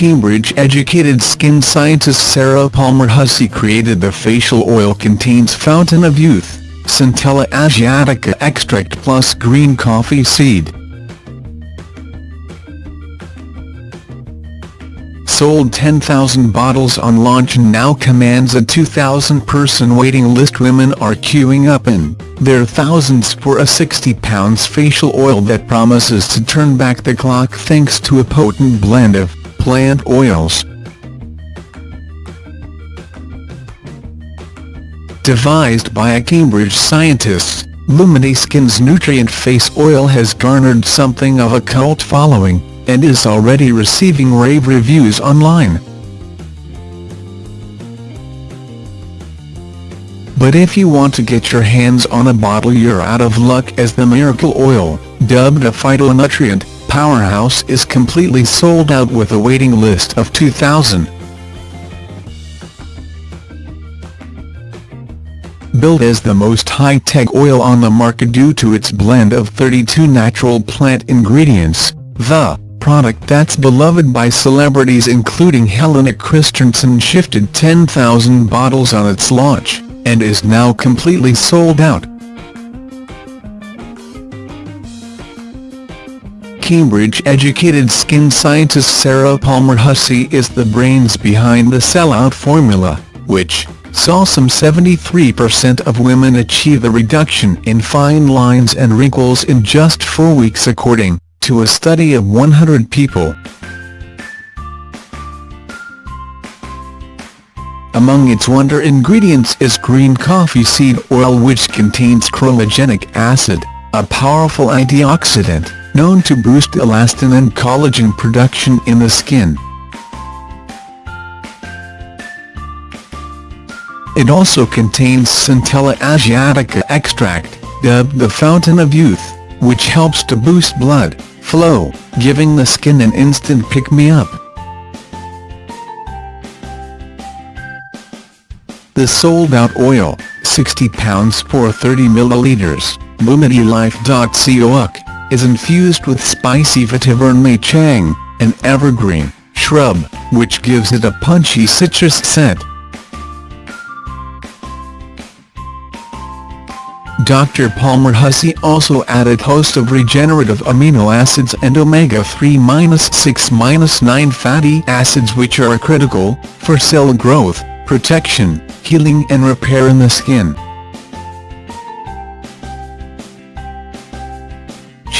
Cambridge-educated skin scientist Sarah Palmer Hussey created the facial oil contains Fountain of Youth, Centella asiatica extract plus green coffee seed. Sold 10,000 bottles on launch and now commands a 2,000-person waiting list women are queuing up in their thousands for a £60 facial oil that promises to turn back the clock thanks to a potent blend of plant oils. Devised by a Cambridge scientist, Lumity Skin's Nutrient Face Oil has garnered something of a cult following, and is already receiving rave reviews online. But if you want to get your hands on a bottle you're out of luck as the miracle oil, dubbed a phytonutrient, powerhouse is completely sold out with a waiting list of 2,000. Built as the most high-tech oil on the market due to its blend of 32 natural plant ingredients, the product that's beloved by celebrities including Helena Christensen shifted 10,000 bottles on its launch, and is now completely sold out. Cambridge-educated skin scientist Sarah Palmer Hussey is the brains behind the sellout formula, which saw some 73% of women achieve a reduction in fine lines and wrinkles in just four weeks according to a study of 100 people. Among its wonder ingredients is green coffee seed oil which contains chlorogenic acid, a powerful antioxidant known to boost elastin and collagen production in the skin. It also contains Centella asiatica extract, dubbed the Fountain of Youth, which helps to boost blood flow, giving the skin an instant pick-me-up. The sold-out oil, £60 for 30 milliliters, LumityLife.cook is infused with spicy vetiver chang, an evergreen shrub, which gives it a punchy citrus scent. Dr. Palmer Hussey also added host of regenerative amino acids and omega-3-6-9 fatty acids which are critical for cell growth, protection, healing and repair in the skin.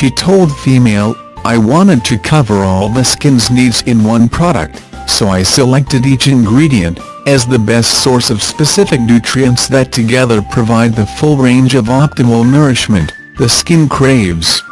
She told Femail, I wanted to cover all the skin's needs in one product, so I selected each ingredient, as the best source of specific nutrients that together provide the full range of optimal nourishment the skin craves.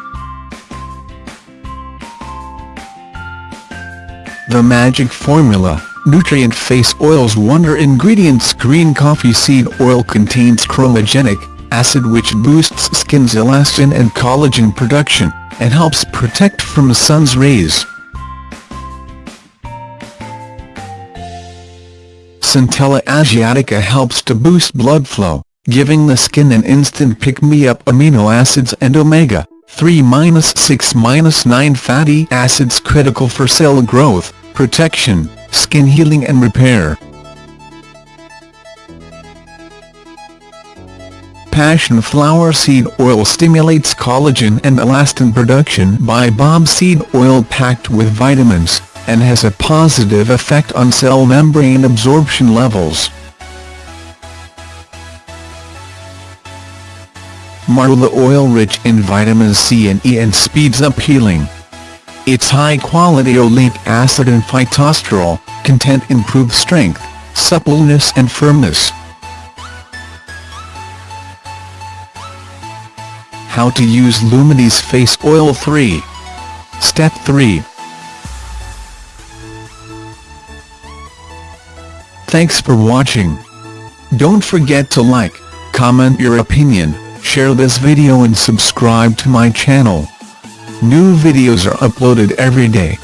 The Magic Formula, Nutrient Face Oil's wonder ingredients Green coffee seed oil contains chlorogenic, acid which boosts skin's elastin and collagen production, and helps protect from sun's rays. Centella asiatica helps to boost blood flow, giving the skin an instant pick-me-up amino acids and omega 3-6-9 fatty acids critical for cell growth, protection, skin healing and repair. Passion flower seed oil stimulates collagen and elastin production baobab seed oil packed with vitamins, and has a positive effect on cell membrane absorption levels. Marula oil rich in vitamin C and E and speeds up healing. Its high-quality oleic acid and phytosterol content improve strength, suppleness and firmness. How to use Lumity's Face Oil 3. Step 3. Thanks for watching. Don't forget to like, comment your opinion, share this video and subscribe to my channel. New videos are uploaded every day.